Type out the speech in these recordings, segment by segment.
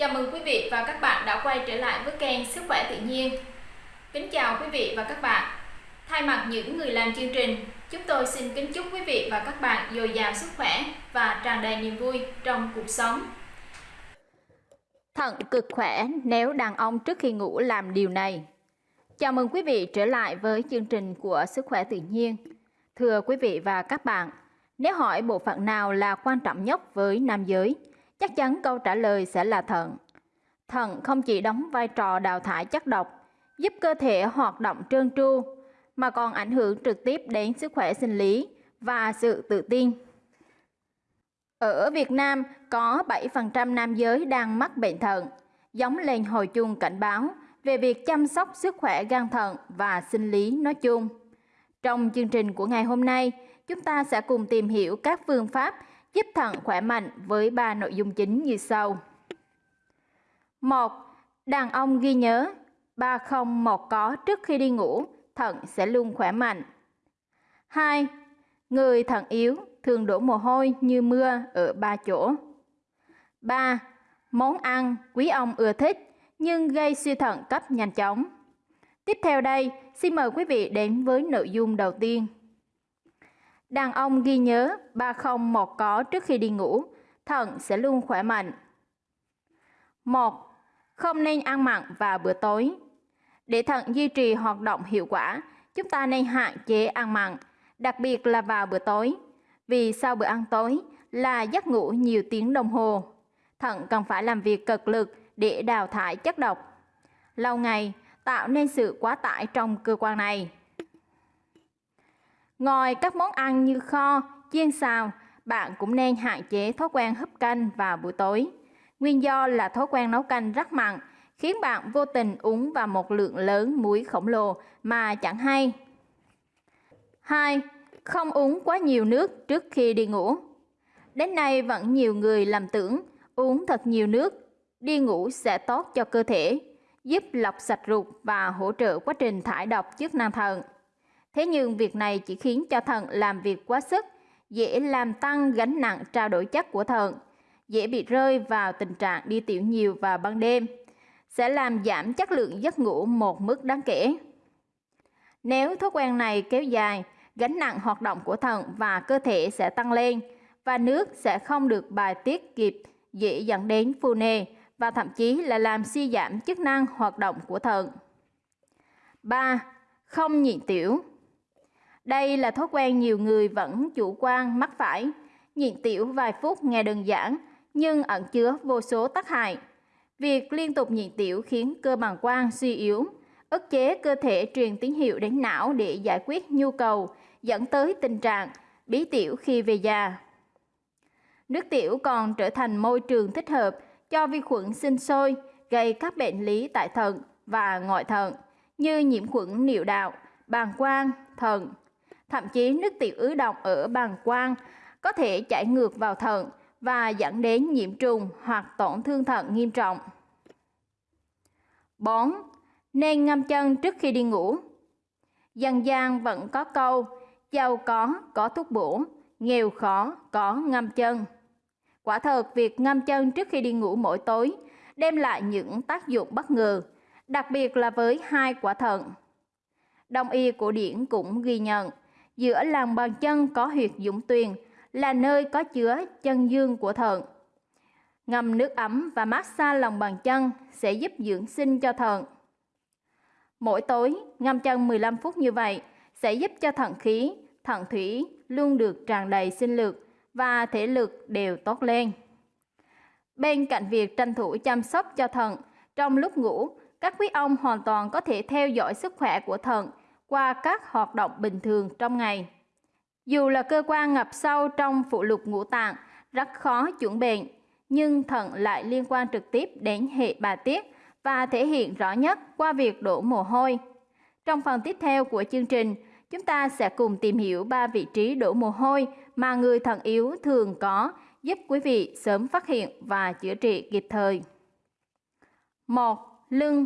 Chào mừng quý vị và các bạn đã quay trở lại với kênh Sức khỏe tự nhiên. Kính chào quý vị và các bạn. Thay mặt những người làm chương trình, chúng tôi xin kính chúc quý vị và các bạn dồi dào sức khỏe và tràn đầy niềm vui trong cuộc sống. Thận cực khỏe nếu đàn ông trước khi ngủ làm điều này. Chào mừng quý vị trở lại với chương trình của Sức khỏe tự nhiên. Thưa quý vị và các bạn, nếu hỏi bộ phận nào là quan trọng nhất với nam giới, chắc chắn câu trả lời sẽ là thận. Thận không chỉ đóng vai trò đào thải chất độc, giúp cơ thể hoạt động trơn tru, mà còn ảnh hưởng trực tiếp đến sức khỏe sinh lý và sự tự tin. Ở Việt Nam có 7% nam giới đang mắc bệnh thận, giống lên hồi chuông cảnh báo về việc chăm sóc sức khỏe gan thận và sinh lý nói chung. Trong chương trình của ngày hôm nay, chúng ta sẽ cùng tìm hiểu các phương pháp giúp thận khỏe mạnh với ba nội dung chính như sau. 1. Đàn ông ghi nhớ, ba không một có trước khi đi ngủ, thận sẽ luôn khỏe mạnh. 2. Người thận yếu thường đổ mồ hôi như mưa ở ba chỗ. 3. Món ăn quý ông ưa thích nhưng gây suy thận cấp nhanh chóng. Tiếp theo đây, xin mời quý vị đến với nội dung đầu tiên. Đàn ông ghi nhớ ba không một có trước khi đi ngủ, thận sẽ luôn khỏe mạnh. 1. Không nên ăn mặn vào bữa tối. Để thận duy trì hoạt động hiệu quả, chúng ta nên hạn chế ăn mặn, đặc biệt là vào bữa tối. Vì sau bữa ăn tối là giấc ngủ nhiều tiếng đồng hồ. Thận cần phải làm việc cực lực để đào thải chất độc. Lâu ngày tạo nên sự quá tải trong cơ quan này. Ngoài các món ăn như kho, chiên xào, bạn cũng nên hạn chế thói quen hấp canh vào buổi tối. Nguyên do là thói quen nấu canh rất mặn, khiến bạn vô tình uống vào một lượng lớn muối khổng lồ mà chẳng hay. 2. Không uống quá nhiều nước trước khi đi ngủ. Đến nay vẫn nhiều người lầm tưởng uống thật nhiều nước đi ngủ sẽ tốt cho cơ thể, giúp lọc sạch ruột và hỗ trợ quá trình thải độc chức năng thận. Thế nhưng việc này chỉ khiến cho thận làm việc quá sức, dễ làm tăng gánh nặng trao đổi chất của thận, dễ bị rơi vào tình trạng đi tiểu nhiều vào ban đêm, sẽ làm giảm chất lượng giấc ngủ một mức đáng kể. Nếu thói quen này kéo dài, gánh nặng hoạt động của thận và cơ thể sẽ tăng lên và nước sẽ không được bài tiết kịp, dễ dẫn đến phù nề và thậm chí là làm suy giảm chức năng hoạt động của thận. 3. Không nhịn tiểu đây là thói quen nhiều người vẫn chủ quan mắc phải. Nhịn tiểu vài phút nghe đơn giản, nhưng ẩn chứa vô số tác hại. Việc liên tục nhịn tiểu khiến cơ bàng quang suy yếu, ức chế cơ thể truyền tín hiệu đến não để giải quyết nhu cầu, dẫn tới tình trạng bí tiểu khi về già. Nước tiểu còn trở thành môi trường thích hợp cho vi khuẩn sinh sôi, gây các bệnh lý tại thận và ngoại thận như nhiễm khuẩn niệu đạo, bàng quang, thận, Thậm chí nước tiểu ứ động ở bàng quang có thể chảy ngược vào thận và dẫn đến nhiễm trùng hoặc tổn thương thận nghiêm trọng. 4. Nên ngâm chân trước khi đi ngủ. Dân gian vẫn có câu giàu có có thuốc bổ, nghèo khó có ngâm chân. Quả thật việc ngâm chân trước khi đi ngủ mỗi tối đem lại những tác dụng bất ngờ, đặc biệt là với hai quả thận. Đông y cổ điển cũng ghi nhận giữa lòng bàn chân có huyệt dũng tuyền là nơi có chứa chân dương của thận. Ngâm nước ấm và massage lòng bàn chân sẽ giúp dưỡng sinh cho thận. Mỗi tối ngâm chân 15 phút như vậy sẽ giúp cho thận khí, thận thủy luôn được tràn đầy sinh lực và thể lực đều tốt lên. Bên cạnh việc tranh thủ chăm sóc cho thận, trong lúc ngủ, các quý ông hoàn toàn có thể theo dõi sức khỏe của thận qua các hoạt động bình thường trong ngày. Dù là cơ quan ngập sâu trong phụ lục ngũ tạng, rất khó chuẩn bệnh, nhưng thận lại liên quan trực tiếp đến hệ bà tiết và thể hiện rõ nhất qua việc đổ mồ hôi. Trong phần tiếp theo của chương trình, chúng ta sẽ cùng tìm hiểu ba vị trí đổ mồ hôi mà người thận yếu thường có, giúp quý vị sớm phát hiện và chữa trị kịp thời. 1. Lưng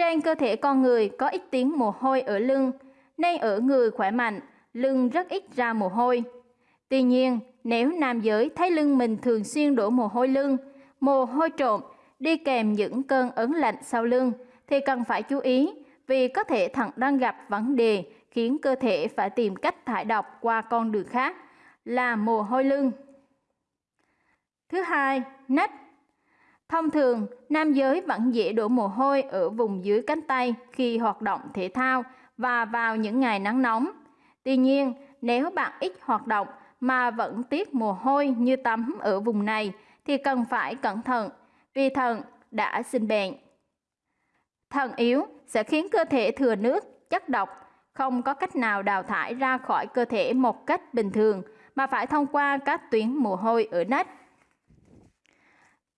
trên cơ thể con người có ít tiếng mồ hôi ở lưng, nên ở người khỏe mạnh, lưng rất ít ra mồ hôi. Tuy nhiên, nếu nam giới thấy lưng mình thường xuyên đổ mồ hôi lưng, mồ hôi trộm, đi kèm những cơn ớn lạnh sau lưng thì cần phải chú ý vì có thể thận đang gặp vấn đề khiến cơ thể phải tìm cách thải độc qua con đường khác là mồ hôi lưng. Thứ hai, nách. Thông thường, nam giới vẫn dễ đổ mồ hôi ở vùng dưới cánh tay khi hoạt động thể thao và vào những ngày nắng nóng. Tuy nhiên, nếu bạn ít hoạt động mà vẫn tiết mồ hôi như tắm ở vùng này thì cần phải cẩn thận vì thận đã sinh bệnh. Thận yếu sẽ khiến cơ thể thừa nước, chất độc, không có cách nào đào thải ra khỏi cơ thể một cách bình thường mà phải thông qua các tuyến mồ hôi ở nách.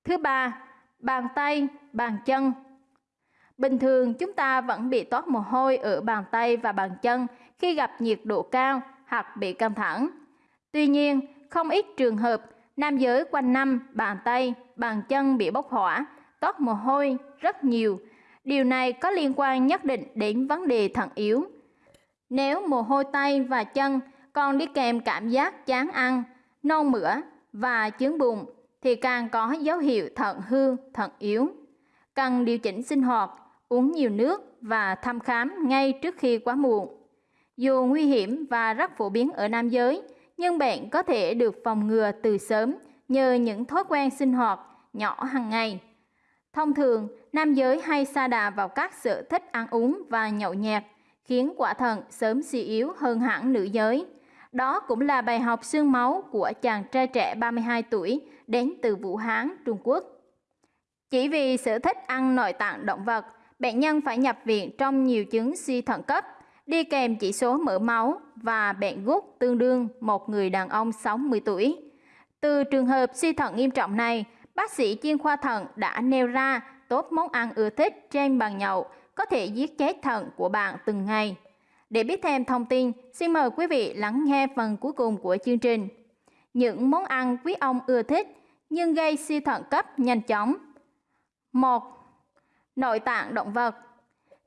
Thứ ba, bàn tay, bàn chân. Bình thường chúng ta vẫn bị toát mồ hôi ở bàn tay và bàn chân khi gặp nhiệt độ cao hoặc bị căng thẳng. Tuy nhiên, không ít trường hợp nam giới quanh năm bàn tay, bàn chân bị bốc hỏa, toát mồ hôi rất nhiều. Điều này có liên quan nhất định đến vấn đề thận yếu. Nếu mồ hôi tay và chân còn đi kèm cảm giác chán ăn, nôn mửa và chướng bụng thì càng có dấu hiệu thận hư, thận yếu. Cần điều chỉnh sinh hoạt, uống nhiều nước và thăm khám ngay trước khi quá muộn. Dù nguy hiểm và rất phổ biến ở nam giới, nhưng bệnh có thể được phòng ngừa từ sớm nhờ những thói quen sinh hoạt nhỏ hàng ngày. Thông thường, nam giới hay sa đà vào các sở thích ăn uống và nhậu nhẹt, khiến quả thận sớm suy yếu hơn hẳn nữ giới. Đó cũng là bài học xương máu của chàng trai trẻ 32 tuổi đến từ Vũ Hán, Trung Quốc. Chỉ vì sở thích ăn nội tạng động vật, bệnh nhân phải nhập viện trong nhiều chứng suy thận cấp, đi kèm chỉ số mỡ máu và bệnh gút tương đương một người đàn ông 60 tuổi. Từ trường hợp suy thận nghiêm trọng này, bác sĩ chuyên khoa thận đã nêu ra tốt món ăn ưa thích trên bàn nhậu có thể giết chết thận của bạn từng ngày. Để biết thêm thông tin, xin mời quý vị lắng nghe phần cuối cùng của chương trình. Những món ăn quý ông ưa thích nhưng gây suy thận cấp nhanh chóng. 1. Nội tạng động vật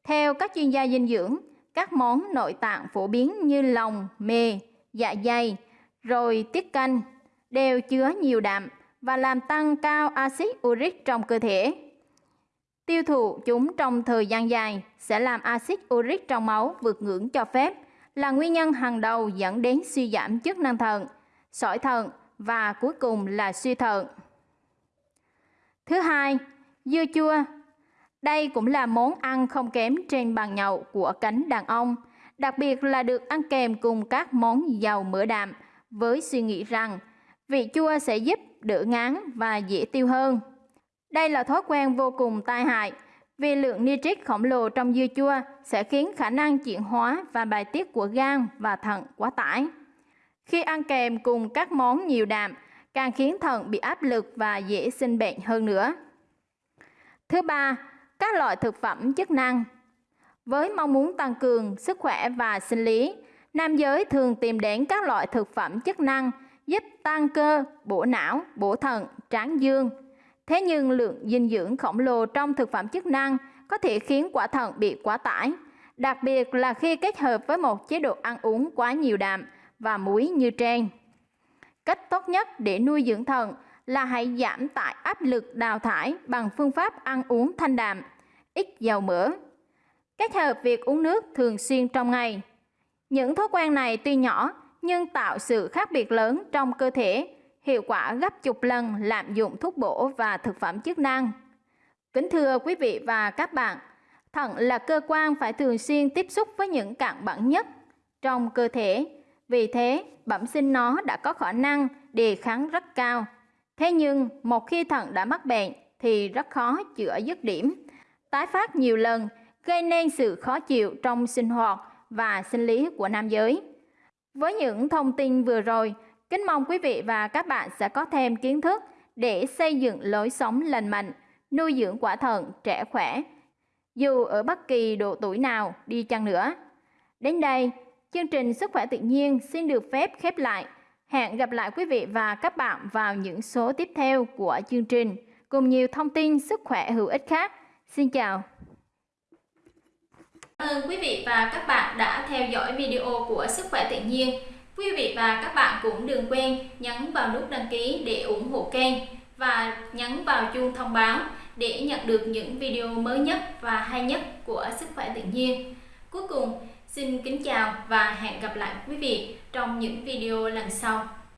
Theo các chuyên gia dinh dưỡng, các món nội tạng phổ biến như lòng, mề, dạ dày, rồi tiết canh đều chứa nhiều đạm và làm tăng cao axit uric trong cơ thể. Tiêu thụ chúng trong thời gian dài sẽ làm axit uric trong máu vượt ngưỡng cho phép, là nguyên nhân hàng đầu dẫn đến suy giảm chức năng thận, sỏi thận và cuối cùng là suy thận. Thứ hai, dưa chua. Đây cũng là món ăn không kém trên bàn nhậu của cánh đàn ông, đặc biệt là được ăn kèm cùng các món giàu mỡ đạm với suy nghĩ rằng vị chua sẽ giúp đỡ ngán và dễ tiêu hơn. Đây là thói quen vô cùng tai hại vì lượng nitrit khổng lồ trong dưa chua sẽ khiến khả năng chuyển hóa và bài tiết của gan và thận quá tải. Khi ăn kèm cùng các món nhiều đạm, càng khiến thận bị áp lực và dễ sinh bệnh hơn nữa. Thứ ba, các loại thực phẩm chức năng. Với mong muốn tăng cường sức khỏe và sinh lý, nam giới thường tìm đến các loại thực phẩm chức năng giúp tăng cơ, bổ não, bổ thận, tráng dương. Thế nhưng lượng dinh dưỡng khổng lồ trong thực phẩm chức năng có thể khiến quả thận bị quá tải, đặc biệt là khi kết hợp với một chế độ ăn uống quá nhiều đạm và muối như trên. Cách tốt nhất để nuôi dưỡng thận là hãy giảm tải áp lực đào thải bằng phương pháp ăn uống thanh đạm, ít dầu mỡ. Kết hợp việc uống nước thường xuyên trong ngày. Những thói quen này tuy nhỏ nhưng tạo sự khác biệt lớn trong cơ thể, hiệu quả gấp chục lần lạm dụng thuốc bổ và thực phẩm chức năng. Kính thưa quý vị và các bạn, thận là cơ quan phải thường xuyên tiếp xúc với những cặn bẩn nhất trong cơ thể. Vì thế, bẩm sinh nó đã có khả năng đề kháng rất cao. Thế nhưng, một khi thận đã mắc bệnh thì rất khó chữa dứt điểm. Tái phát nhiều lần gây nên sự khó chịu trong sinh hoạt và sinh lý của nam giới. Với những thông tin vừa rồi, kính mong quý vị và các bạn sẽ có thêm kiến thức để xây dựng lối sống lành mạnh, nuôi dưỡng quả thận trẻ khỏe, dù ở bất kỳ độ tuổi nào đi chăng nữa. Đến đây, chương trình Sức khỏe tự nhiên xin được phép khép lại. Hẹn gặp lại quý vị và các bạn vào những số tiếp theo của chương trình cùng nhiều thông tin sức khỏe hữu ích khác. Xin chào! Cảm ơn quý vị và các bạn đã theo dõi video của Sức khỏe tự nhiên. Quý vị và các bạn cũng đừng quên nhấn vào nút đăng ký để ủng hộ kênh và nhấn vào chuông thông báo để nhận được những video mới nhất và hay nhất của Sức khỏe tự nhiên. Cuối cùng, xin kính chào và hẹn gặp lại quý vị trong những video lần sau.